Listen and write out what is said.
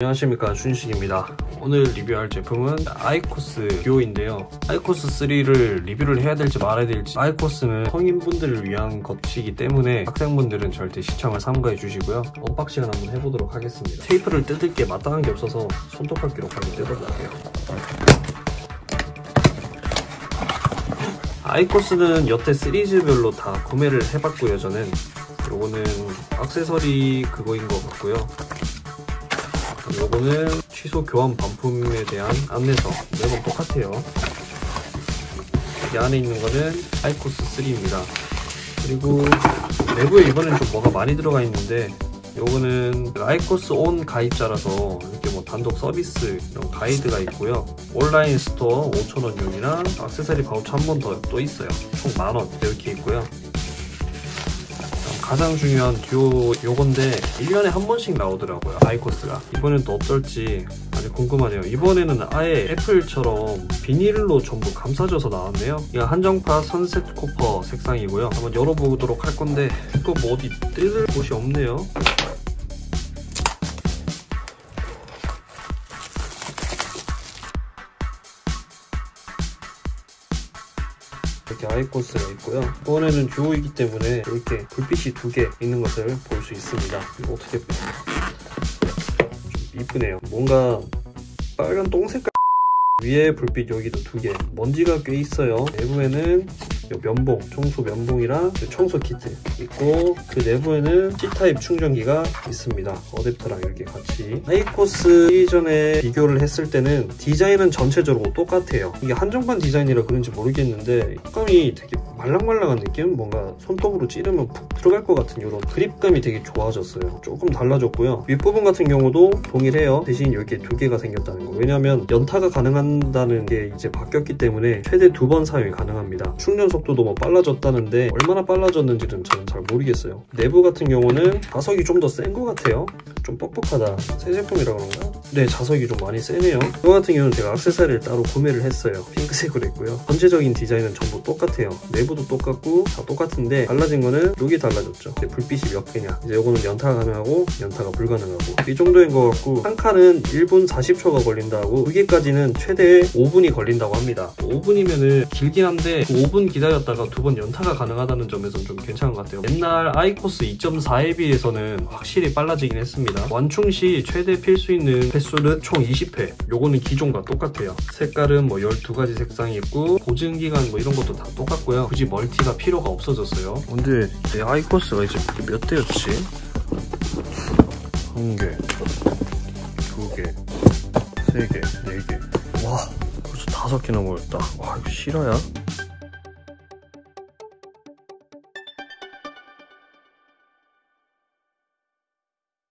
안녕하십니까 준식입니다. 오늘 리뷰할 제품은 아이코스 듀오인데요. 아이코스 3를 리뷰를 해야 될지 말아야 될지 아이코스는 성인분들을 위한 것이기 때문에 학생분들은 절대 시청을 삼가해 주시고요. unboxing을 한번 해보도록 하겠습니다. 테이프를 뜯을 게 마땅한 게 없어서 손톱깎이로 바로 뜯어볼게요. 아이코스는 여태 시리즈별로 다 구매를 해봤고요 저는. 요거는 액세서리 그거인 것 같고요 요거는 취소 교환 반품에 대한 안내서 매번 똑같아요. 이 안에 있는 거는 아이코스 3입니다. 그리고 내부에 이번엔 좀 뭐가 많이 들어가 있는데 요거는 아이코스 온 가입자라서 이렇게 뭐 단독 서비스 이런 가이드가 있고요. 온라인 store 5,000원용이나 액세서리 바우처 한 번 더 또 있어요. 총 만원 이렇게 있고요 가장 중요한 듀오 요건데 1년에 한 번씩 나오더라고요 아이코스가. 이번엔 또 어떨지 아주 궁금하네요. 이번에는 아예 애플처럼 비닐로 전부 감싸져서 나왔네요. 이거 한정파 선셋 코퍼 색상이고요. 한번 열어보도록 할 건데 이거 뭐 어디 뜯을 곳이 없네요 이렇게 아이코스가 있고요. 이번에는 듀오이기 때문에 이렇게 불빛이 두 개 있는 것을 볼 수 있습니다. 이거 어떻게 좀 이쁘네요. 뭔가 빨간 똥 색깔 위에 불빛 여기도 두 개. 먼지가 꽤 있어요. 내부에는 면봉, 청소 면봉이랑 청소 키트 있고 그 내부에는 C타입 충전기가 있습니다. 어댑터랑 이렇게 같이. 아이코스 이전에 비교를 했을 때는 디자인은 전체적으로 똑같아요. 이게 한정판 디자인이라 그런지 모르겠는데 색감이 되게 말랑말랑한 느낌? 뭔가 손톱으로 찌르면 푹 들어갈 것 같은 이런 그립감이 되게 좋아졌어요. 조금 달라졌고요. 윗부분 같은 경우도 동일해요. 대신 이렇게 두 개가 생겼다는 거. 왜냐면 연타가 가능한다는 게 이제 바뀌었기 때문에 최대 두 번 사용이 가능합니다. 충전 속도도 뭐 빨라졌다는데 얼마나 빨라졌는지는 저는 잘 모르겠어요. 내부 같은 경우는 자석이 좀 더 센 것 같아요 좀 뻑뻑하다. 새 제품이라 그런가? 네 자석이 좀 많이 세네요. 이거 같은 경우는 제가 액세서리를 따로 구매를 했어요. 핑크색으로 했고요. 전체적인 디자인은 전부 똑같아요. 내부도 똑같고 다 똑같은데 달라진 거는 여기 달라졌죠. 불빛이 몇 개냐. 이제 이거는 연타가 가능하고 연타가 불가능하고. 이 정도인 것 같고 한 칸은 1분 40초가 걸린다고 두 개까지는 최대 5분이 걸린다고 합니다. 5분이면은 길긴 한데 5분 기다렸다가 두 번 연타가 가능하다는 점에서는 좀 괜찮은 것 같아요. 옛날 아이코스 2.4에 비해서는 확실히 빨라지긴 했 습니다 완충 시 최대 필수 있는 횟수는 총 20회 요거는 기존과 똑같아요 색깔은 뭐 12가지 색상이 있고 보증기간 뭐 이런 것도 다 똑같고요 굳이 멀티가 필요가 없어졌어요 근데 내 아이코스가 이제 몇 대였지? 한 개, 두 개, 세 개, 네 개. 와, 벌써 다섯 개나 모였다. 와, 이거 실화야?